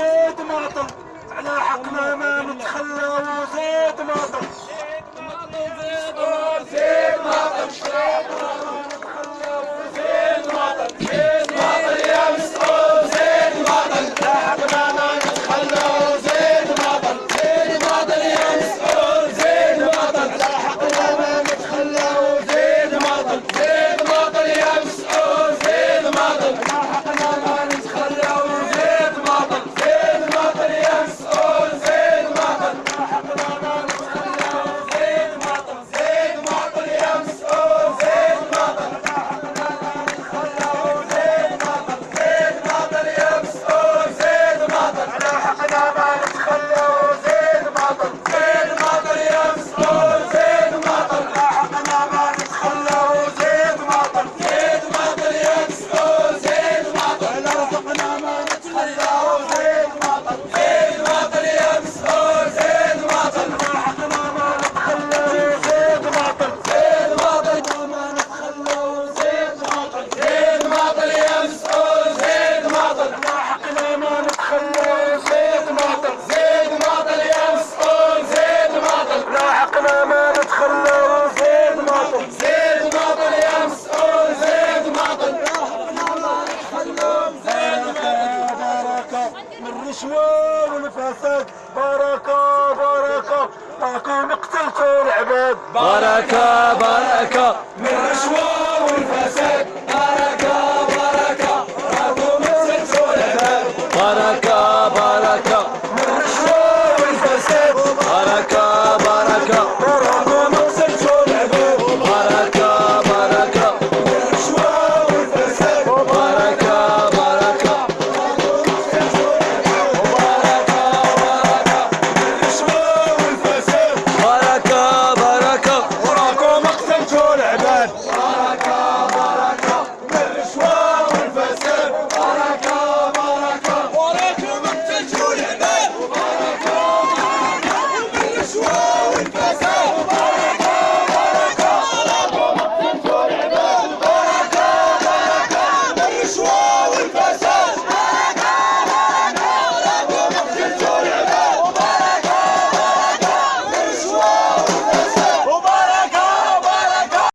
وزيد ماطر على حقنا ما نتخلى وزيد ماطر النشوى والفساد بركة بركة. راكم قتلتوا العباد. بركة بركة. من النشوى والفساد